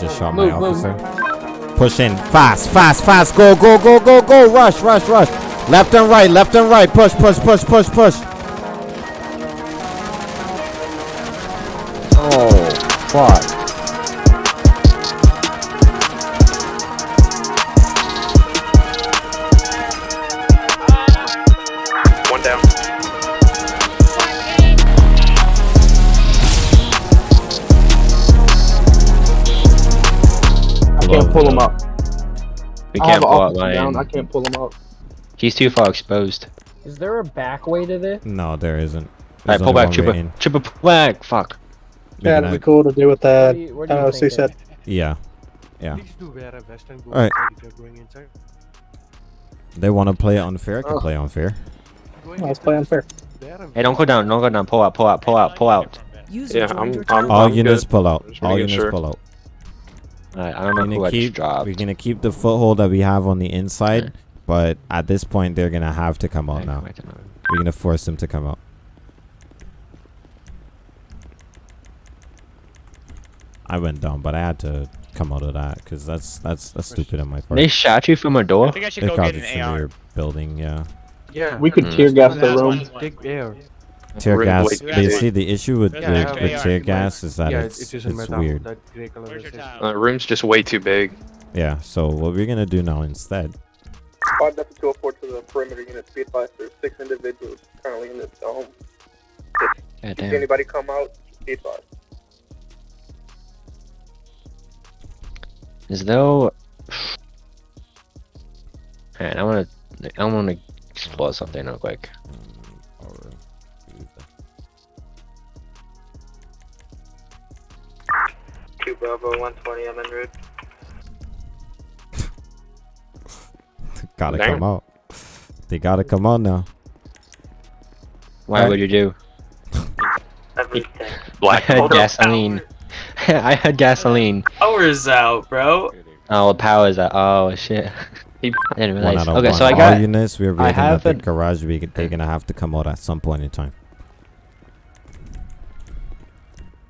just shot my officer. Push in. Fast, fast, fast. Go, go, go, go, go. Rush, rush, rush. Left and right, left and right. Push, push, push, push, push. Oh, fuck. We I can't pull out officer down. I can't pull him up. He's too far exposed. Is there a back way to this? No, there isn't. Alright, pull back, one Chupa. way. Chupa, pull back. Fuck. Yeah, gonna- it'd be cool to do with Where that do you, where do you NOC think said. Yeah. Yeah. Please do wear a vest and go Alright. inside if you're going inside. They want to play unfair. I can Oh. play unfair. Going Oh, let's play unfair. Hey, don't go down. Don't go down. Pull out. Pull out. Pull out. Pull out. Yeah, I'm. I'm All I'm units good. pull out. All making units sure. pull out. Alright, I don't know We're who gonna I just keep. dropped. We're gonna keep the foothold that we have on the inside, Okay. but at this point they're gonna have to come out now. wait. We're gonna force them to come out. I went down, but I had to come out of that because that's that's that's stupid on my part. They shot you from a door? I think I should They go caught get it an from AR. your building, yeah. Yeah. We could Mm. tear gas the room. one. Take air. Tear Red, gas. white, They see the issue with, Yeah, with, yeah, with tear gas is that yeah, it's it is in it's weird. That grey color Where's your is- town? Uh, room's just way too big. Yeah. So what we're gonna do now instead? Squad Delta 204 to the perimeter unit. Be advised, there's six individuals currently in this dome. God If damn. anybody come out, be advised. As though. Man, I wanna. I wanna explore something real quick. Two Bravo 120, I'm en route. gotta Damn. come out. They gotta come out now. Why Alright. would you do? Everything. I had gasoline. I had gasoline. Power's out, bro. Oh, power's out. Oh shit. He- I didn't One realize. Okay, one. so I All got. units. We're I have the a- garage. We, they're gonna have to come out at some point in time.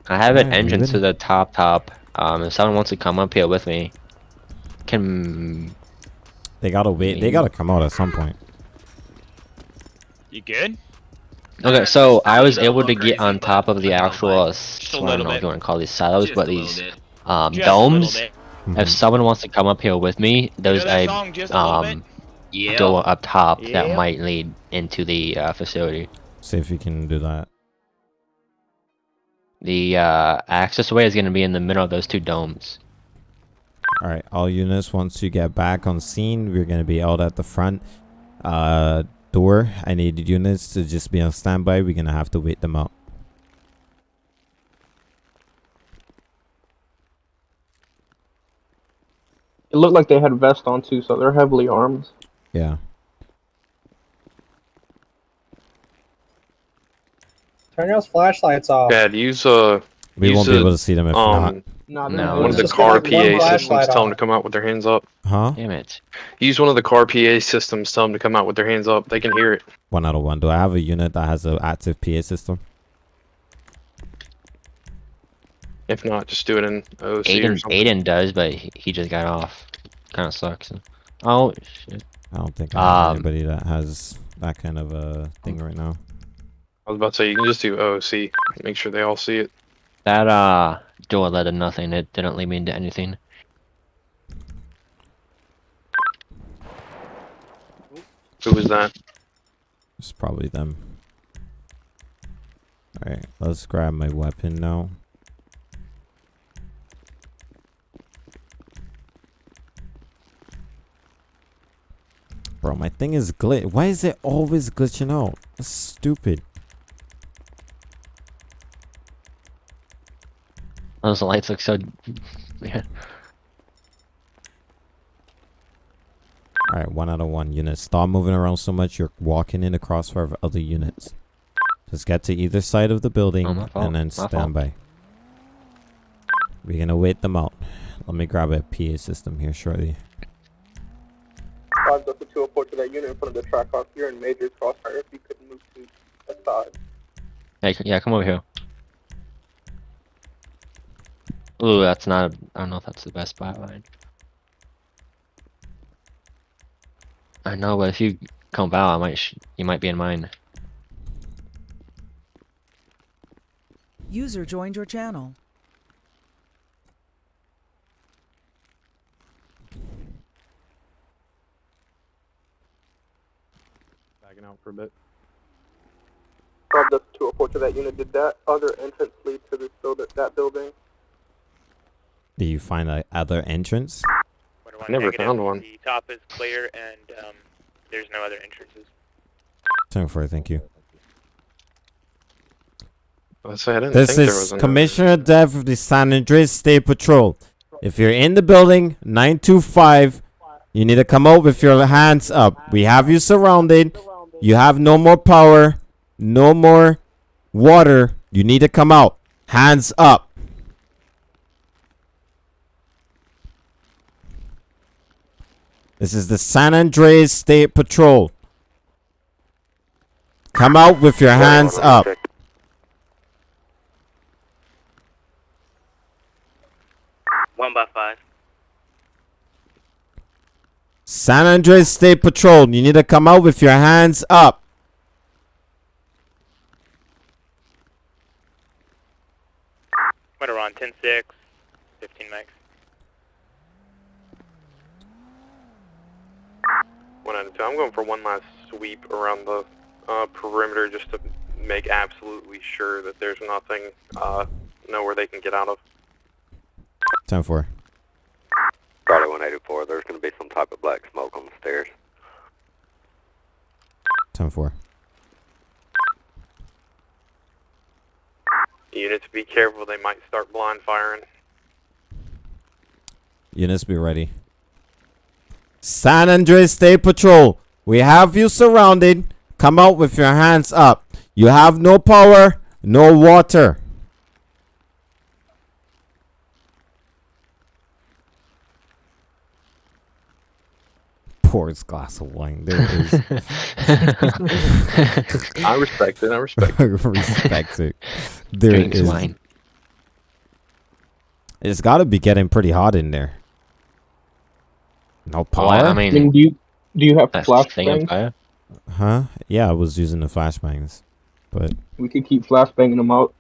I have an Yeah, entrance to the top top. Um, if someone wants to come up here with me, can They gotta wait. They gotta come out at some point. You good? Okay, so I was able to get on top of the actual, like, s- just a I don't little know if bit. you want to call these silos, Just but these um, Just a little domes. If someone wants to come up here with me, You there's know a a um Yeah. door up top that might lead into the uh, facility. See if you can do that. The uh, access way is going to be in the middle of those two domes. All right, all units. Once you get back on scene, we're gonna be out at the front uh, door. I need units to just be on standby. We're gonna have to wait them out. It looked like they had vests on too, so they're heavily armed. Yeah. Turn those flashlights off. Dad, use uh We Use won't be the, able to see them if not. um Nah, No, they're- one of the car PA systems. Tell them to come out with their hands up. Huh? Damn it. Use one of the car PA systems. Tell them to come out with their hands up. They can hear it. One out of one. Do I have a unit that has an active PA system? If not, just do it in OC or Aiden, something. Aiden does, but he, he just got off. Kind of sucks. Oh, shit. I don't think I have Um, anybody that has that kind of a thing right now. I was about to say you can just do OC. Make sure they all see it. That uh door led to nothing. It didn't lead me into anything. Who was that? It's probably them. Alright, let's grab my weapon now. Bro, my thing is glitch. Why is it always glitching out? That's stupid. Those lights look so. Yeah. Alright, one out of one unit. Stop moving around so much. You're walking in the crossfire of other units. Just get to either side of the building Oh, and then my fault. stand by. We're gonna wait them out. Let me grab a PA system here shortly. Squad Delta 204 to that unit in front of the track off here in Major's crossfire. If you could move to the side. Hey, yeah, come over here. Ooh, that's not. A, I don't know if that's the best spot line. I know, but if you come out, I might. Sh you might be in mine. User joined your channel. Backing out for a bit. Rob Delta 204 to that unit. Did that other entrance lead to this build that building? Do you find a other entrance? I never found one. The top is clear and um, there's no other entrances. Ten four, thank you. Let's I didn't This think there was is Commissioner Dev of the San Andreas State Patrol. If you're in the building, 925, you need to come out with your hands up. We have you surrounded. You have no more power, no more water. You need to come out. Hands up. This is the San Andreas State Patrol. Come out with your hands up. One by five. San Andreas State Patrol, you need to come out with your hands up. Right around 10-6. One out of two. I'm going for one last sweep around the uh, perimeter just to make absolutely sure that there's nothing uh, nowhere they can get out of. 10 4. Charlie 184, there's going to be some type of black smoke on the stairs. 10 4. Units, be careful. They might start blind firing. Units be ready. San Andreas State Patrol, we have you surrounded. Come out with your hands up. You have no power, no water. Pours glass of wine. There is. I respect it. I respect I respect it. There Drinks is- wine. It's got to be getting pretty hot in there. No power? Well, I I mean, mean, do you do you have that's the thing on flashbangs? Huh? Yeah, I was using the flashbangs. But We could keep flashbanging them out.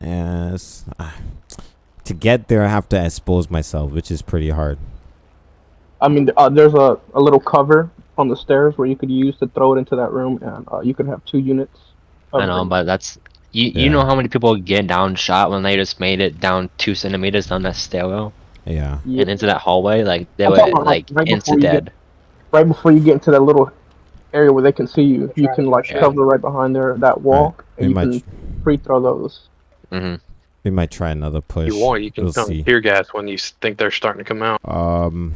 yes, to get there, I have to expose myself, which is pretty hard. I mean, uh, there's a, a little cover on the stairs where you could use to throw it into that room, and uh, you could have two units. I know, but that's you. Yeah. You know how many people get down shot when they just made it down two centimeters down that stairwell Yeah. Yeah, and into that hallway? Like they I'm were about, like right before instant you get- dead. right before you get into that little area where they can see you, you can like Yeah. cover right behind there that wall, We and you might, can free throw those. hmm we might try another push. If you want, you can we'll come see. tear gas when you think they're starting to come out. Um.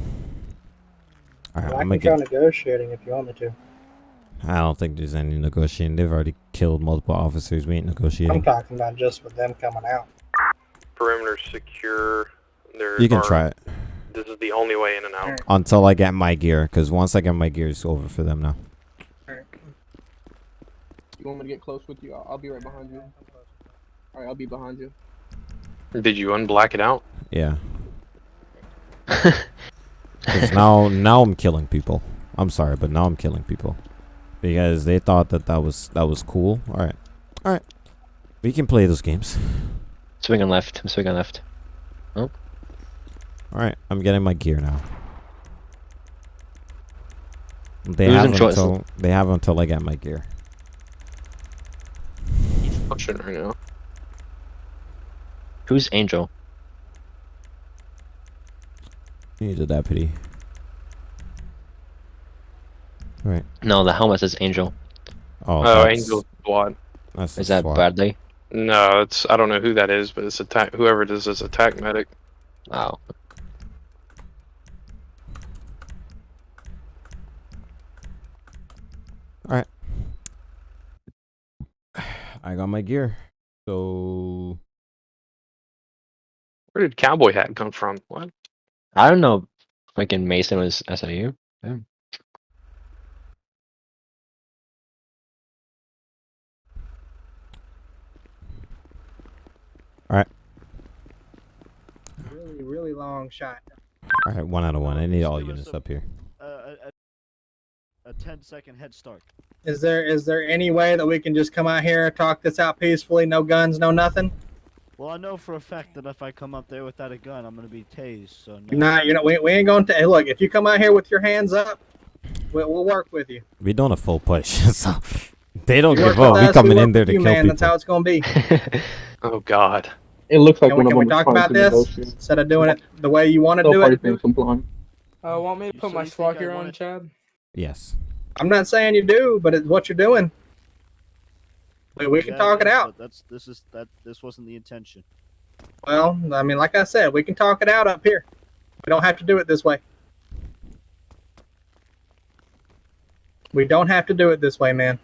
All right, I I'm can gonna try get. negotiating if you want me to. I don't think there's any negotiating. They've already killed multiple officers. We ain't negotiating. I'm talking about just with them coming out. Perimeter secure. There You can are- try it This is the only way in and out. until I get my gear, because once I get my gear, it's over for them now. You want me to get close with you? I'll, I'll be right behind you. All right, I'll be behind you. Did you unblack it out? Yeah. 'Cause now, now I'm killing people. I'm sorry, but now I'm killing people because they thought that that was that was cool. All right, all right. We can play those games. Swinging left. I'm swinging left. All right, I'm getting my gear now. They Who's have choice? until they have until I get my gear. He's pushing right now. Who's Angel? He's a deputy. Right. No, the helmet says Angel. Oh, Oh, Angel Squad. That's Is that SWAT. Bradley? No, it's I don't know who that is, but it's attack. Whoever it is is attack medic. Oh, I got my gear. So Where did cowboy hat come from? What? I don't know. Freaking Mason was SIU. Yeah. All right. Really really long shot. All right, one out of one. I need all units up here. Uh, a, a, a 10 second head start. Is there is there any way that we can just come out here and talk this out peacefully? No guns, no nothing. Well, I know for a fact that if I come up there without a gun, I'm gonna be tased. So no. You're not. You're not. We, we ain't going to. Hey, look, if you come out here with your hands up, we, we'll work with you. We doing a full push, so they don't You give up. We us, coming work in there to you, kill man. people. That's how it's gonna be. Oh God. It looks like Can we, one can we of them talk about this negotiate. instead of doing it the way you want to So do it? I'm. Uh, want me to put so my you think SWAT gear on, Chad? Yes. I'm not saying you do, but it's what you're doing. We, we can talk it out. That's this is that this wasn't the intention. Well, I mean, like I said, we can talk it out up here. We don't have to do it this way. We don't have to do it this way, man.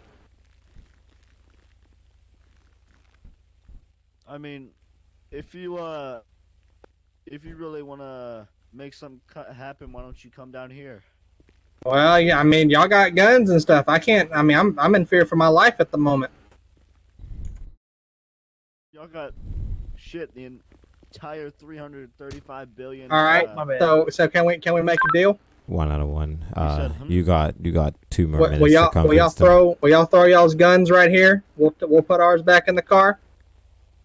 I mean, if you uh, if you really wanna make something cut happen, why don't you come down here? Well, yeah, I mean, y'all got guns and stuff. I can't. I mean, I'm I'm in fear for my life at the moment. Y'all got shit. The entire 335 billion. All right. uh, So so can we can we make a deal? One out of one. Uh, said, hmm? you got you got two more Will, minutes will y'all will y'all throw will y'all throw y'all's guns right here? We'll we'll put ours back in the car.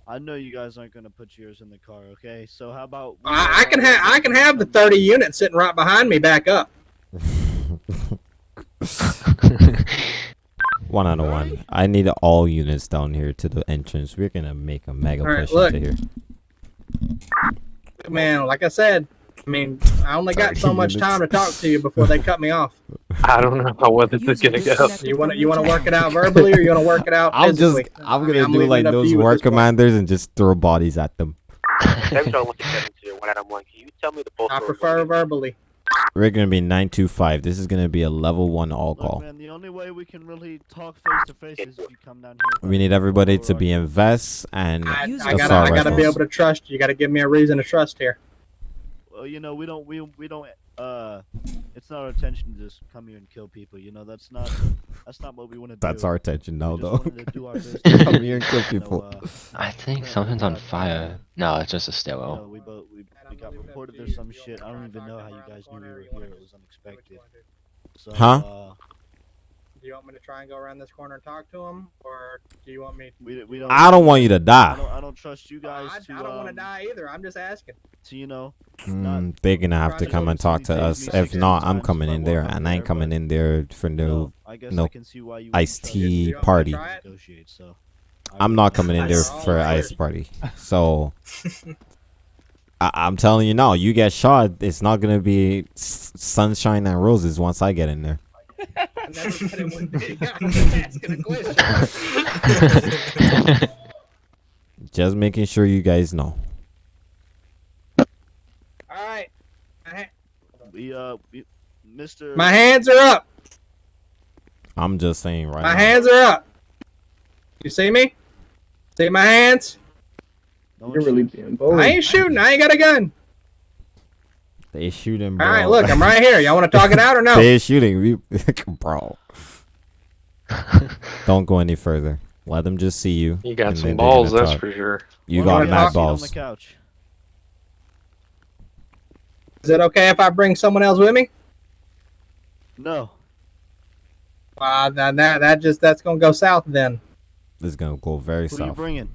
I know you guys aren't gonna put yours in the car, okay? So how about I, I can have I can have the 30 units sitting right behind me back up. One out of one. I need all units down here to the entrance. We're gonna make a mega All right, push look. into here. Man, like I said, I mean, I only got so much time to talk to you before they cut me off. I don't know how well this is gonna go. You want to you want to work it out verbally, or you want to work it out I'm just? I'm gonna I'm do leaving like it up to those war this point. commanders and just throw bodies at them. Every time I look at you, one out of one, can you tell me the I prefer verbally. We're gonna be nine two five. This is gonna be a level one all Look, call. man, the only way we can really talk face to face is if you come down here. We need everybody to be in vests and I, I assault gotta I gotta be able to trust you. You gotta give me a reason to trust here. Well, you know, we don't we we don't uh, it's not our intention to just come here and kill people. You know, that's not that's not what we want to do. That's our intention now, We though. wanted to do our. Come here and kill You know, people. uh, I think something's on fire. No, it's just a you know, stairwell. we both we, we got reported there's some shit. I don't even know how you guys knew we were here. It was unexpected. So, Huh? Uh, Do you want me to try and go around this corner and talk to him, or do you want me? we we don't. I don't want you to I die. don't, I don't trust you guys I, to. I don't want to um, die either. I'm just asking. To you know, Mm, they're gonna have to come and talk to us. If not, I'm coming in there, and I ain't coming in there for no. know, no I can see why you iced tea me You want me to party. try it? negotiate, so I I'm not coming in there for All ice party. So I- I'm telling you now, you get shot. It's not gonna be s- sunshine and roses once I get in there. I never said it would be. I'm just asking a question. Just making sure you guys know. All right. My, We uh, we, Mr. my hands are up. I'm just saying right My now. hands are up. You see me? See my hands? Don't You're really being bold. I ain't shooting. I ain't got a gun. They shooting, bro. All right, look, I'm right here. Y'all want to talk it out or no? They shooting, we, bro. Don't go any further. Let them just see you. You got some balls, that's talk. for sure. You Well, got we're mad talking on balls. the couch. Is it okay if I bring someone else with me? No. Uh, that, that that just that's gonna go south then. This is gonna go very Who are you bringing?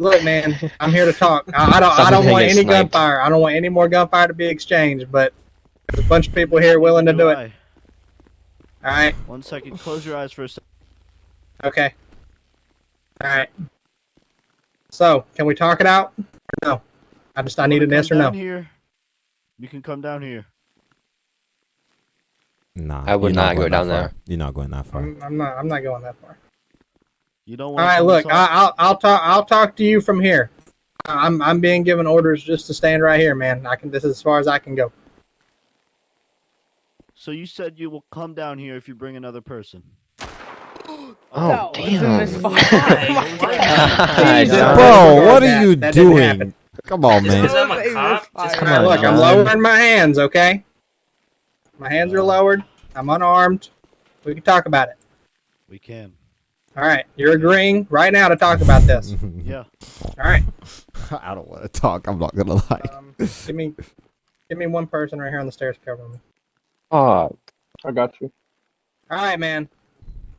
Look, man, I'm here to talk. I, I don't I don't want any sniped. gunfire. I don't want any more gunfire to be exchanged. But there's a bunch of people here willing to do it. I. All right. One second. Close your eyes for a second. Okay. All right. So, can we talk it out? Or no. I just I need an Come yes or no. Here. You can come down here. Nah, I would you're not go down far. there. You're not going that far. I'm, I'm not I'm not going that far. You don't All want. right, look, I, I'll I'll talk I'll talk to you from here. I'm I'm being given orders just to stand right here, man. I can this is as far as I can go. So you said you will come down here if you bring another person. Oh, That was in this damn. Oh Jesus. Bro, what are you that didn't doing? Come on, man. Is that a cop? Just Come on, look, I'm lowering my hands, okay? My hands are lowered. I'm unarmed. We can talk about it. We can. All right, you're agreeing right now to talk about this. Yeah. All right. I don't want to talk. I'm not gonna lie. Um, give me, give me one person right here on the stairs covering me. Oh, I got you. All right, man.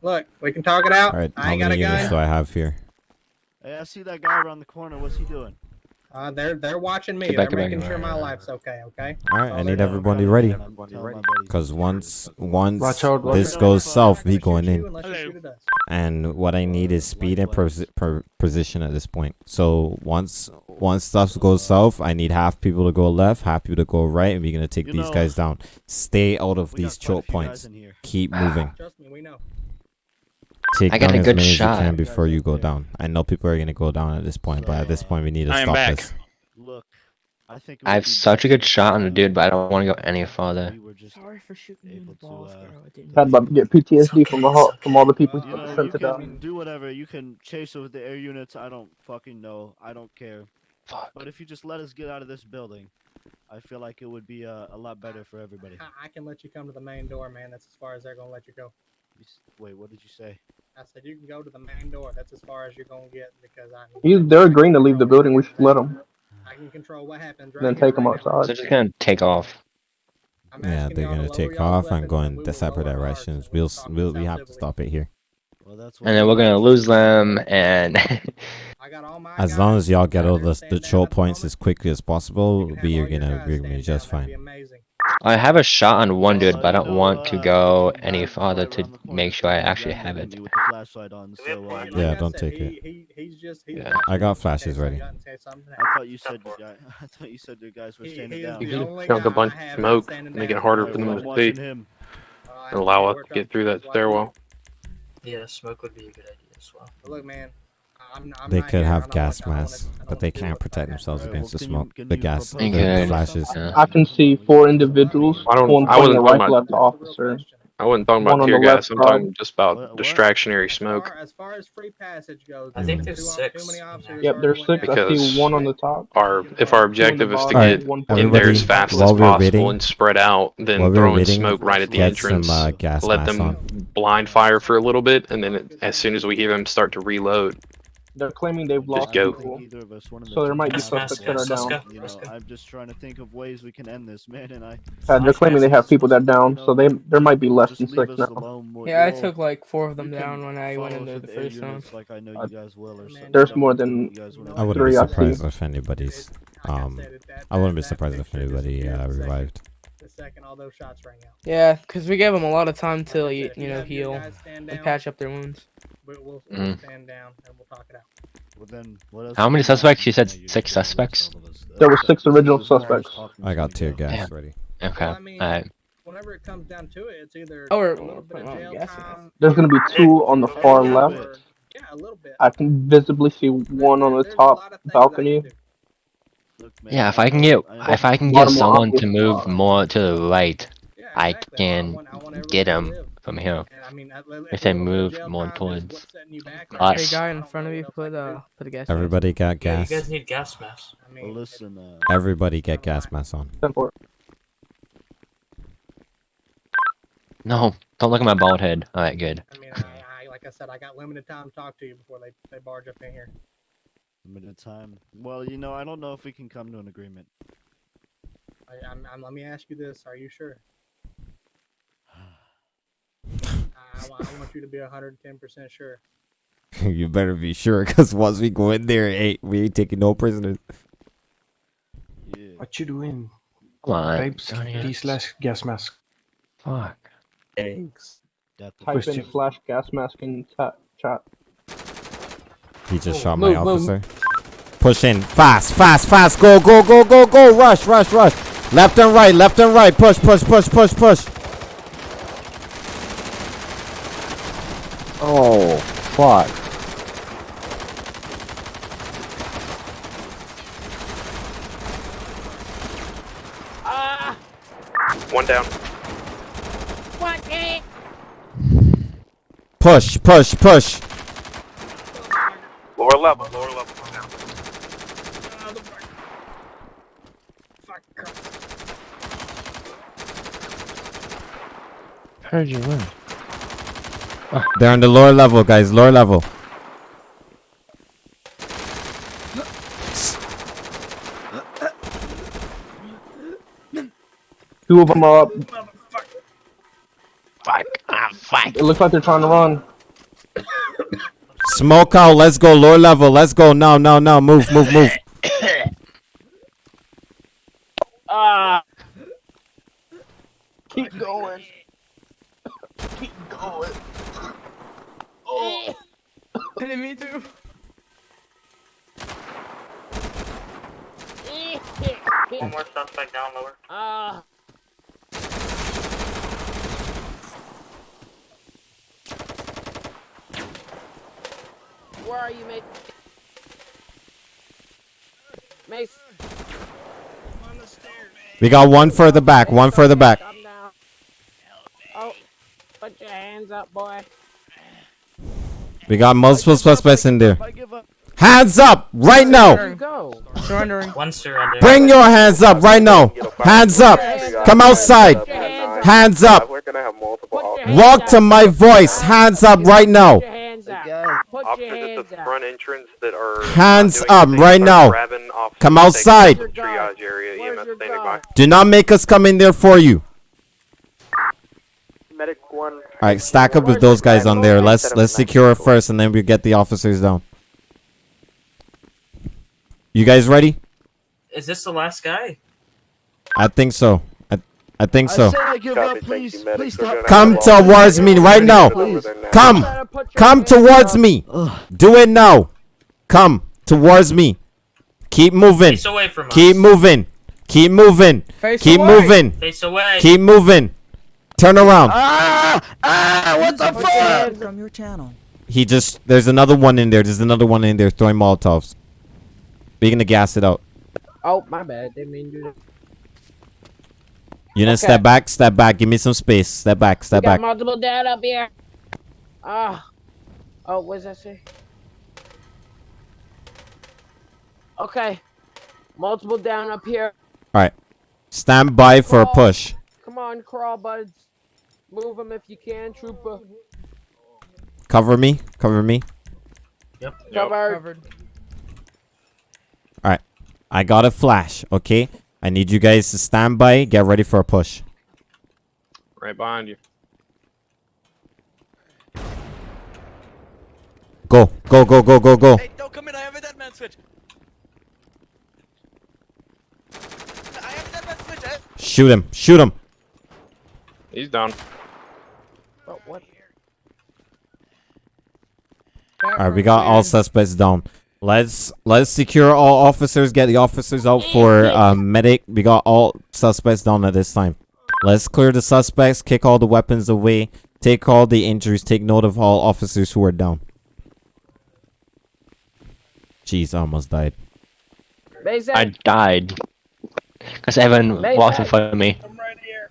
Look, we can talk it out. All right, I ain't got many a units gun. do I have here? Hey, I see that guy around the corner. What's he doing? Uh, they're they're watching me. Get back, they're get back, making get sure back. my life's okay. Okay. All right, That's I need they're everybody doing. ready. Tell my buddies. Because once once Watch out, watch this out. goes south, not we gonna going shoot you in. unless you shoot at us. And what I need is speed and pos- per- position at this point. So once once stuff goes south, I need half people to go left, half people to go right, and we're gonna take You these know, guys down. Stay out of these choke points. Keep moving. Trust me, we know. Take I got a as good many shot. as you can before you go down. I know people are gonna go down at this point, but at this point we need to I am stop back. this. Look, I think I have such a good shot on the dude, but I don't want to go any farther. we were just Sorry for shooting you in the able to, balls, uh, bro. I didn't about to get PTSD from the ho- from all the people You know, sent to can die. do whatever. You can chase with the air units. I don't fucking know. I don't care. Fuck. But if you just let us get out of this building, I feel like it would be uh, a lot better for everybody. I, I can let you come to the main door, man. That's as far as they're gonna let you go. Wait, what did you say? I said you can go to the main door. That's as far as you're gonna get because I. He's, they're agreeing to leave the building. We should let them. I can control what happens. Right Then take them right now. So outside. they're just gonna take off. I'm Yeah, they're gonna take off and weapons go and in we the will separate directions. We'll we'll we'll this we out have to stop it here. Well, that's And then we're gonna lose them, and I got all my As long as y'all get all the the down choke points as quickly as possible, we are gonna guys we're gonna be just down. That'd fine. Amazing. I have a shot on one dude, but I don't want to uh, go any farther to around the corner make sure I actually have it. me With the flashlight on, so, uh, Like Yeah, don't take it. he, He, he's just. He's Yeah. I got flashes ready. I got- in case something I thought you said you guys. I thought you said your guys were standing he is down. You can Killed a bunch of smoke, make it harder for them to see. him. Uh, and allow us to get through that stairwell. Yeah, smoke would be a good idea as well. But look, man. I'm, I'm They could have gas wanna- I don't masks, wanna- I don't but they can't protect themselves against the smoke, the gas, the flashes. I can see four individuals. I don't- One I wasn't talking rifle about- at officer. I wasn't talking about tear the left gas. I'm talking just about What- what? distractionary As smoke. far, as far as free passage goes, I think there's six Too many in there. officers Yep, there's six. down. I see one on the top. Our if our objective is to get one in there as fast as possible waiting- and spread out, then throwing waiting, smoke right at the get some entrance. uh, gas let them on. blind fire for a little bit, and then it, as soon as we hear them start to reload, They're claiming they've lost go. people. Either of us, one of So there might be have suspects that are down. You know, I'm just trying to think of ways we can end this, man, and I. Uh, they're claiming they have people that down, so they there might be less than six now. Yeah, I took like four of them down when I went into the first one. units Like I know you guys will, or something. There's more than what you guys wanna I wouldn't be Three, I see. surprised if anybody's I um. said, it- that- I wouldn't be surprised if anybody uh, revived. The second all those shots rang out. Yeah, because we gave them a lot of time to you, you know heal guys stand and patch up their wounds. we- We'll, we'll Mm. stand down and we'll talk it out. Well, then, what else How many suspects? You said Yeah, six gonna suspects? all of us. There were six original is as far as suspects. I got we tear go. gas Damn. ready. Okay. Well, I mean, Alright. Whenever it comes down to it, it's either Oh, we're- a little bit of jail time. There's gonna be two on the far left. bit- Yeah, a little bit. I can visibly see one on the top lot of things I balcony. Can do. Look, man, Yeah, if I I can get I if I can get someone to move more to the right, Yeah, I exactly. can want- I want get everybody them from here. And I mean, if If they a little bit of move more towards what's setting you back, us. Hey, guy in front of you, what else I put uh, put a gas. mask. Everybody got Yeah, you gas. guys need gas masks. I Well, mean, listen, uh, Everybody get gas masks on. No, don't look at my bald head. All right, good. I mean, I, I, like I said, I got limited time to talk to you before they, they barge up in here. Limited time. Well, you know, I don't know if we can come to an agreement. I, I'm, I'm, let me ask you this: Are you sure? I, I want you to be 110 percent sure. you better be sure, cause once we go in there, hey, we ain't taking no prisoners. Yeah. What you doing, Come on. babes? down. These last gas mask. Fuck. Death of Type in Question. slash gas mask in chat. Chat. He just Oh, shot my move, move. officer. Push in, fast, fast, fast. Go, go, go, go, go. Rush, rush, rush. Left and right, left and right. Push, push, push, push, push. Oh, fuck. Ah. one down. One, Push, push, push level, lower level. Down. Uh, Fuck. Fuck. Heard you win. Oh, they're on the lower level, guys. Lower level. Two of them are up. Fuck. Ah, fuck. It looks like they're trying to run. Smoke out. Let's go. Lower level. Let's go. Now, now, now. Move, move, move. Ah. Keep going. Keep going. Oh. me too. One more suspect down lower. Ah. Where are you, mate? Mace. We got one further back. One further back. Oh, put your hands up, boy. We got multiple suspects in there. I give up. Hands up right now. Where you go? Surrendering. One surrender. Bring your hands up right now. Hands up. Come outside. Hands up. We're gonna have multiple Put your Walk to my voice. Hands up right now. Put your hands up. Put your Officers at hands the up. front entrance that are Hands up right now. Come outside. them to the Triage area. EMS standing by. Do not make us come in there for you. Medic one. All right, stack up with those guys on there. Let's let's secure it first, and then we get the officers down. You guys ready? Is this the last guy? I think so. I I think so. I give up. Please, please stop. Come towards me right now. over there now. Come, Better put your come towards me. Do it now. Come towards me. Keep moving. Face away from Keep us. moving. Keep moving. Face Keep away. moving. Face away. Keep moving. Turn around. Ah! Ah! What the fuck? From your channel. He just there's another one in there. There's another one in there throwing molotovs. We're gonna gas it out. Oh, my bad. Didn't mean to do that. You know, Okay. step back, step back. Give me some space. Step back, step we got back. multiple dad up here. Ah. Oh, what does that say? Okay. Multiple down up here. All right. Stand by for a push. Come on, crawl buds. Move them if you can, trooper. Cover me. Cover me. Yep. Covered. All right. I got a flash. Okay. I need you guys to stand by. Get ready for a push. Right behind you. Go. Go. Go. Go. Go. Go. Hey, don't come in. I have a dead man switch. I have a dead man switch. eh? Shoot him. Shoot him. He's down. Oh, what? All right. We got all suspects down. Let's let's secure all officers. Get the officers out for uh, medic. We got all suspects down at this time. Let's clear the suspects. Kick all the weapons away. Take all the injuries. Take note of all officers who are down. Jeez, I almost died. Mason. I died. Because Evan Mason. walked in front of me. I'm right here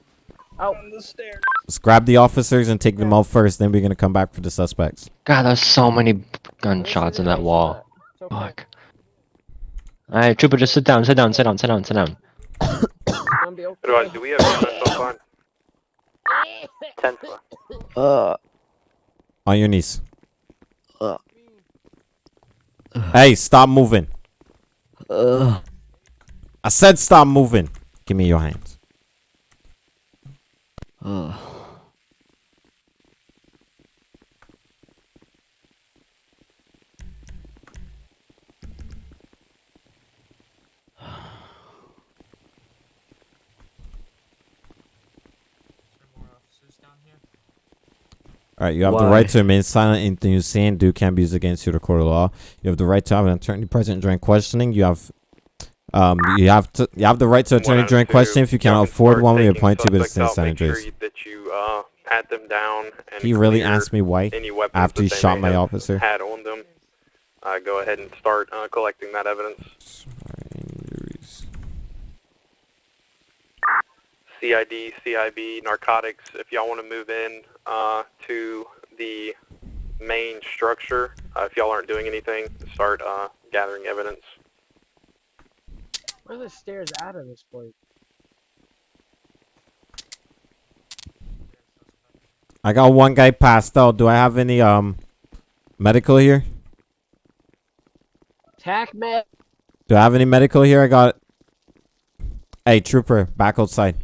Oh, on the stairs. Let's grab the officers and take them out first. Then we're gonna come back for the suspects. God, there's so many gunshots in that wall. It's okay. Fuck. Alright, Trooper, just sit down, sit down, sit down, sit down, sit down. Gonna be okay. Otherwise, do we have EMS on Ten. Uh. On your knees. Hey, stop moving. Uh. I said stop moving. Give me your hands. Uh. All right, you have the right to remain silent. Anything you say and do can be used against you in the court of law. You have the right to have an attorney present during questioning. You have, um, you have to, you have the right to attorney out during questioning. If you cannot Y'all can afford start one, we taking appoint you to the suspects out. San Make sure Andreas. you- that you uh, pat them down. And He really clear asked me why any weapons after he that they shot may my have officer. Had on them. Uh, go ahead and start uh, collecting that evidence. CID, CIB, narcotics. If y'all want to move in uh, to the main structure, uh, if y'all aren't doing anything, start uh, gathering evidence. Where are the stairs out of this place? I got one guy passed out. Do I have any um medical here? Tac med. Do I have any medical here? I got. Hey, trooper, back outside.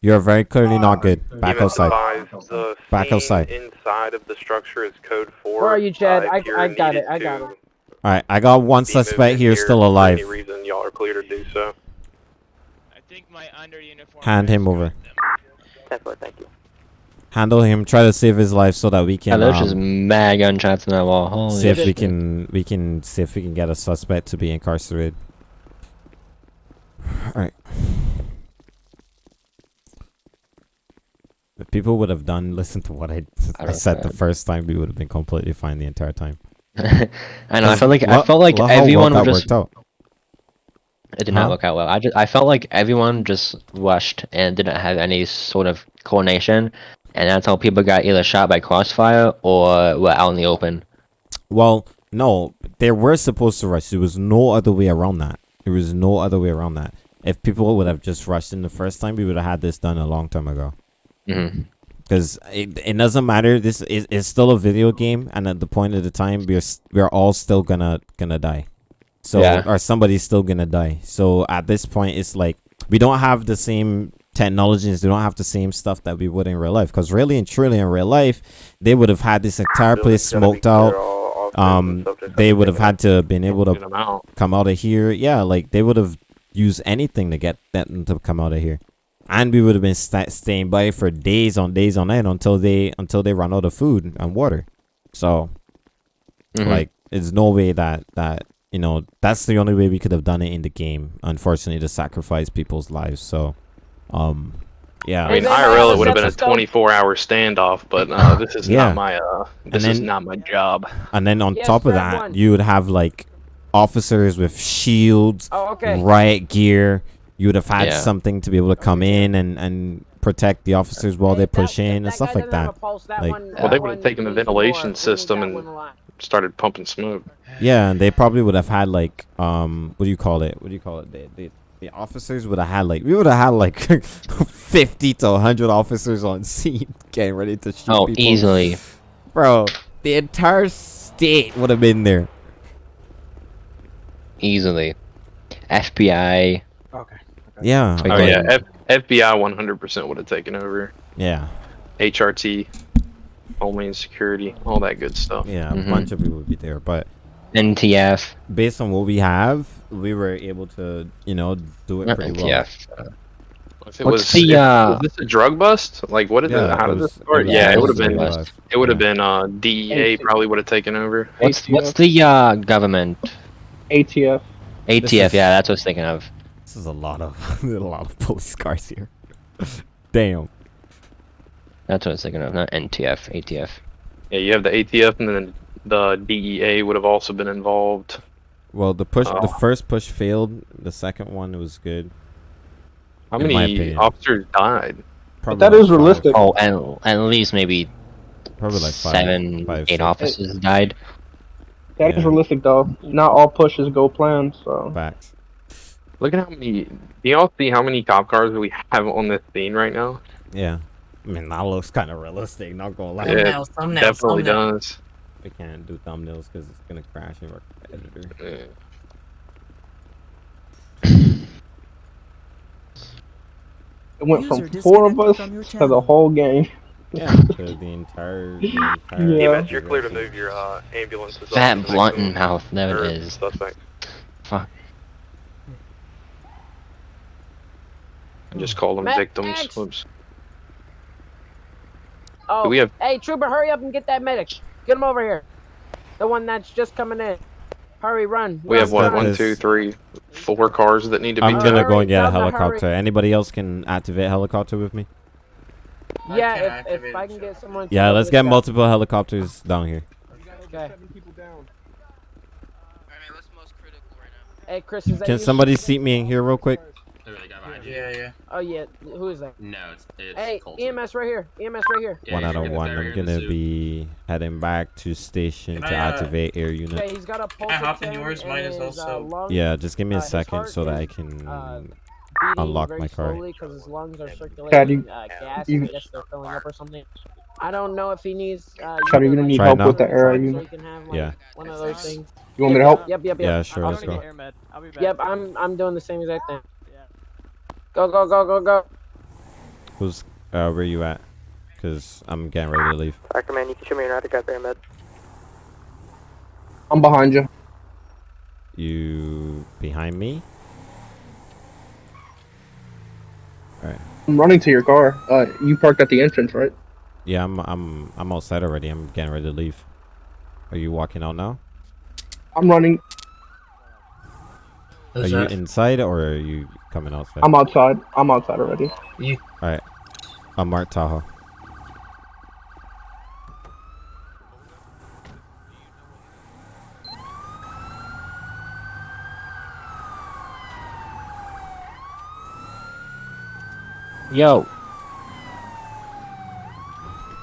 You're very clearly not good. Back outside. the Back outside. inside of the structure is code 4. Where are you, Chad? Uh, I, I got it. I got it. All right, I got one suspect moved in here still for alive. any reason, y'all are clear to do so. Hand him over. Ten four, thank you. Handle him. Try to save his life so that we Yeah, can there's um, just mad gunshots in that wall. Holy see if we can we can see if we can get a suspect to be incarcerated. All right. If people would have done listen to what I, I don't said the first time, we would have been completely fine the entire time. I know. I felt like I felt like well everyone that was just. out. It did Huh? not work out well. I just I felt like everyone just rushed and didn't have any sort of coordination, and that's how people got either shot by crossfire or were out in the open. Well, no, they were supposed to rush. There was no other way around that. There was no other way around that. If people would have just rushed in the first time, we would have had this done a long time ago. Hmm Because it, it doesn't matter. This is it's still a video game, and at the point of the time, we're we're all still gonna gonna die. So Yeah. or somebody's still gonna die. So at this point, it's like we don't have the same technologies. We don't have the same stuff that we would in real life. Because really and truly, in real life, they would have had this entire place Building's gotta be smoked out. all officers and Um, they would have had to been able Get to 'em out. come out of here. Yeah, like they would have used anything to get them to come out of here, and we would have been sta staying by for days on days on end until they until they run out of food and water. So, Mhm. like, it's no way that that you know that's the only way we could have done it in the game. Unfortunately, to sacrifice people's lives. So, um, yeah. I mean, IRL it would have been a 24 hour standoff, but uh, this is Yeah. not my uh, this is not my job. And then on Yes, top of that, won. you would have like officers with shields, Oh, okay. riot gear. You would have had Yeah. something to be able to come in and, and protect the officers while they that- push in and stuff like that. a pulse. That Like- Well, they would have taken the ventilation system and started pumping smoke. Yeah, and they probably would have had like um what do you call it? What do you call it? The the, the officers would have had like we would have had like fifty to hundred officers on scene getting ready to shoot Oh, people. easily. Bro, the entire state would have been there. Easily. FBI. Okay. Yeah. Like, Oh like- yeah, F- FBI 100% would have taken over. Yeah. HRT, Homeland Security, all that good stuff. Yeah, a Mhm. bunch of people would be there, but NTF. based on what we have, we were able to, you know, do it Not pretty well. NTF. If it What's was, the, if- uh, was this a drug bust? Like, what is Yeah, it? How did this start? yeah, it it would have been. bust. It would have Yeah. been. Uh, DEA probably would have taken over. What's what's the uh government? ATF. ATF. is- Yeah, that's what I was thinking of. This is a lot of a lot of police cars here. Damn. That's what I was thinking of. Not NTF. ATF. Yeah, you have the ATF, and then the DEA would have also been involved. Well, the push, the Oh. first push failed. The second one was good. How In many officers died? Probably that like is five. realistic. Oh, and at least maybe Probably like five, seven, five, eight six. officers died. That is Yeah. realistic though. Not all pushes go planned, so Facts. Look at how many. Do y'all see how many cop cars we have on this scene right now? Yeah. I mean, that looks kind of realistic. Not gonna lie. Yeah, Thumbnails, thumbnails, definitely thumbnails. does. We can't do thumbnails because it's gonna crash in our editor. Yeah. it went from four of us to the whole game. Yeah. to the entire. The entire Yeah. EMS, you're clear to move your uh, ambulances. up Fat to blunt mouth. There it is. Suspect. Fuck. Hmm. just call them Max- victims. Max. Whoops. Oh, Do we have- hey, Trooper, hurry up and get that medic. Get him over here. The one that's just coming in. Hurry, run. We run, have what? run. One, This- two, three, four cars that need to be. I'm gonna go and get a Hurry, tell them to helicopter. hurry. Anybody else can activate helicopter with me? I Yeah, can't if, if I can get someone. Yeah, let's get guy. multiple helicopters down here. Okay. Hey, Chris, is that Can you? somebody seat me in here real quick? Yeah, yeah. Oh yeah, who is that? No, it's, it's Hey, Colton. EMS right here. EMS right here. Yeah, one out of one. I'm you're in the gonna be heading back to station Can to I, uh, activate air unit. Okay, he's got a pulse. I hop in of 10 yours? Mine and is his, uh, also- lung Yeah, just give me uh, a his second heart so that I is, can uh, beating unlock my car. slowly 'cause his lungs are circulating Chad, you- uh, gas. you- and I guess they're filling up or something. I don't know if he needs. Uh, Chad, are you know, gonna need Try help now? with the air so unit? he can have, like, Yeah. One of those things. You want me to help? Yep, yep, yep. Yeah, sure, I'm let's gonna go. get- Med. I'll be back. Yep, I'm I'm doing the same exact thing. Go go go go go. Who's uh where you at? Cause I'm getting ready to leave. Tracker man, you can show me your Natic out there, med. I'm behind you. You behind me? Alright. I'm running to your car. Uh, you parked at the entrance, right? Yeah, I'm I'm I'm outside already. I'm getting ready to leave. Are you walking out now? I'm running. Are you inside or are you coming outside? I'm outside. I'm outside already. You. Alright. I'm Mark Tahoe. Yo.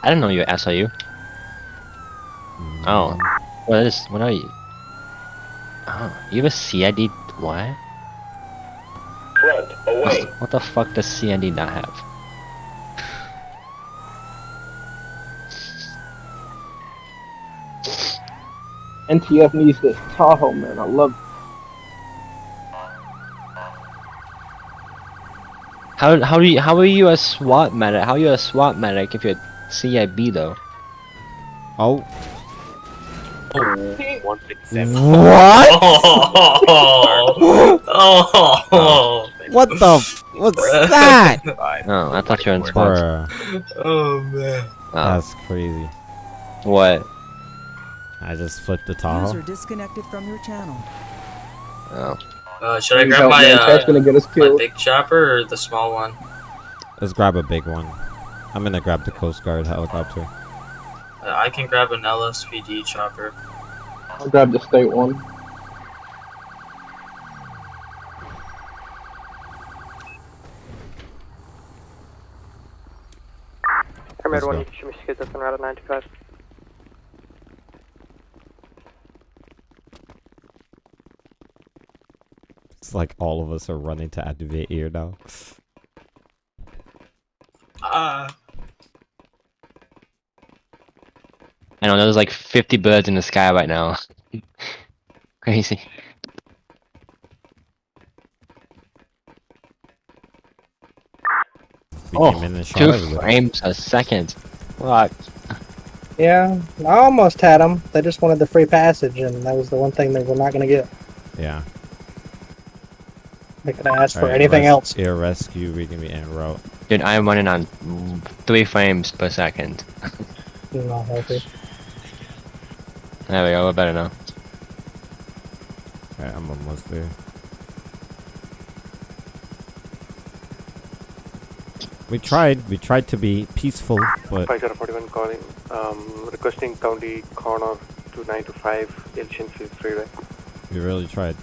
I don't know you were SIU. Mm. Oh. What is what are you? Oh, you have a CID what? Front, away. What the fuck does CID not have? NTF needs this Tahoe, man. I love. How how do you how are you a SWAT medic? How are you a SWAT medic if you're CIB though? Oh. One sixty-seven. What? Oh. oh. What the? F- what's that? Oh, I thought you were in SWAT. Oh man. That's crazy. What? I just flipped the User Tahoe. disconnected from your channel. Oh. Uh, should I grab help, my uh, That's gonna get us my killed. big chopper or the small one? Let's grab a big one. I'm gonna grab the Coast Guard helicopter. Uh, I can grab an LSPD chopper. I'll grab the state one. Air Med Let's 1, go. you can show me skids up and route 925. It's like all of us are running to activate ear now. Ah. I know there's like 50 birds in the sky right now. Crazy. We Oh, came in and shot two everybody. frames a second. Fuck. Yeah, I almost had them. They just wanted the free passage, and that was the one thing they were not going to get. Yeah. They could have asked for Alright, anything res- else. Air rescue, We reading me en route. Dude, I'm running on three frames per second. Not healthy. There we go, we're better now. Alright, I'm almost there. We tried, we tried to be peaceful, but 5041 calling, um, requesting county corner to 925 Elysian Field Freeway. we really tried.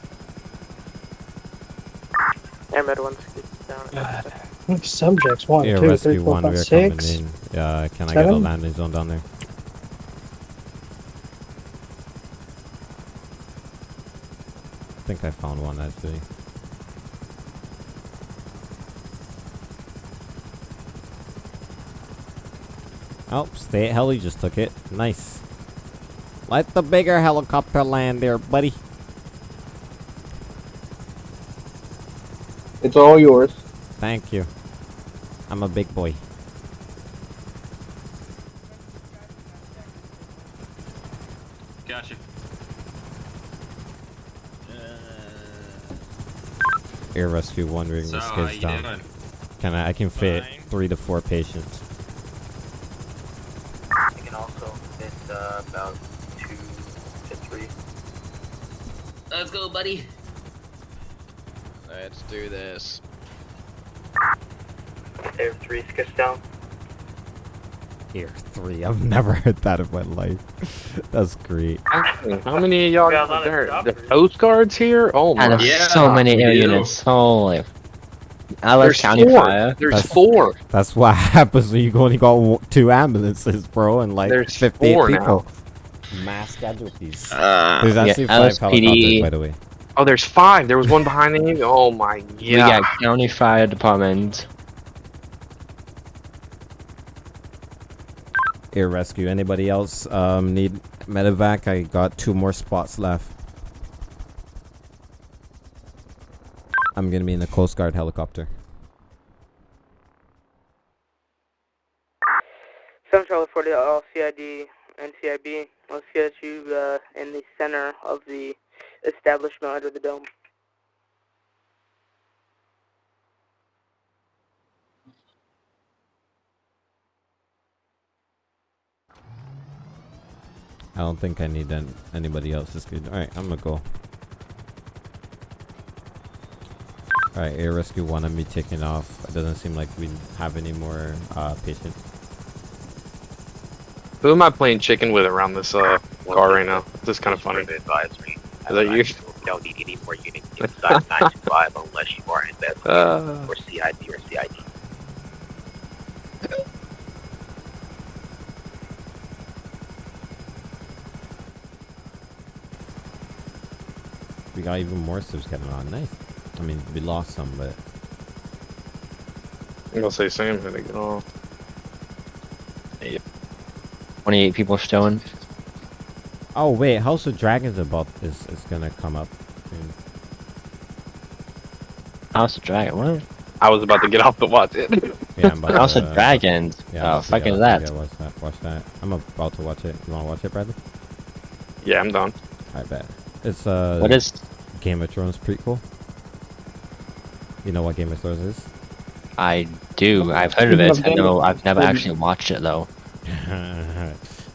Air Med 1, skids down. Subjects one, Air two, three, rescue four, one, five, we're six. coming in. Uh, can I get a landing zone down there? I think I found one actually. Oh, state heli just took it. Nice. Let the bigger helicopter land there, buddy. It's all yours. Thank you. I'm a big boy. Gotcha. Uh, Air rescue one ring So, the how skids down. doing? Can I? I can fit three to four patients. I can also fit uh, about two to three. Let's go, buddy. Let's do this. Air three skids down. Air three. I've never heard that in my life. That's great. How many of y'all Yeah, got lot of there? The choppers. Coast Guards here? Oh my And there's so many air units. Holy. LS There's County four. Fire. There's That's- four. That's what happens when you only got two ambulances, bro, and like There's 58 four people. Mass casualties. Uh, There's Yeah, actually five LSPD. helicopters, by the way. Oh, there's five. There was one behind me. Oh my We god. got County Fire Department. Air rescue. Anybody else um, need medevac? I got two more spots left. I'm gonna be in the Coast Guard helicopter. Charlie 40, all CID and CIB. Let's get you uh, in the center of the establishment under the dome. I don't think I need an, anybody else's good. All right, I'm gonna go. All right, air rescue one of me taking off. It doesn't seem like we have any more uh, patients. Who am I playing chicken with around this uh car right now? This is kind of funny. Advisory. Is that you? Don't need any more units inside 925 unless you are investigating Uh. for CID or CID. We got even more subs getting on. Nice. I mean, we lost some, but I'm gonna say same. I think. Oh. 28 people showing. oh wait, House of Dragons about is is gonna come up. soon. House of Dragon. What? I was about to get off to watch it. Yeah, I'm about House to, of Dragons. Yeah, oh, I'm about to- fucking yeah, that. Yeah, watch that. Watch that. I'm about to watch it. You wanna watch it, Bradley? Yeah, I'm done. I bet. It's uh. What is- Game of Thrones prequel? You know what Game of Thrones is? I do. I've heard of it. I know. I've never actually watched it though.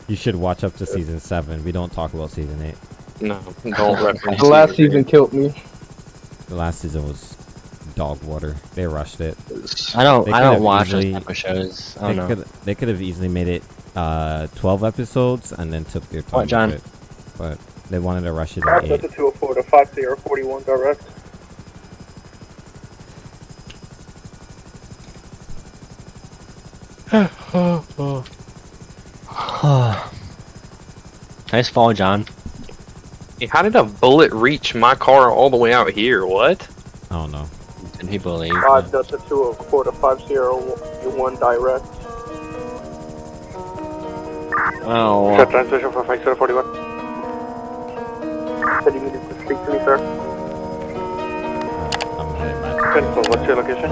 you should watch up to season seven. We don't talk about season eight. No, don't reference. The last season killed me. The last season was dog water. They rushed it. I don't- They I don't have watch those easily- type of shows. I They don't know. could they could have easily made it uh 12 episodes and then took their time. What, John? with it. But they wanted to rush it Alright, in Delta eight. 204 to 5041 direct. nice fall, John. Hey, how did a bullet reach my car all the way out here? What? I don't know. Did people leave? 5 Delta 204 to 501 direct. Oh. Set transmission for 5041. Said you needed to speak to me, sir. Uh, I'm heading back. What's your location?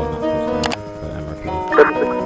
36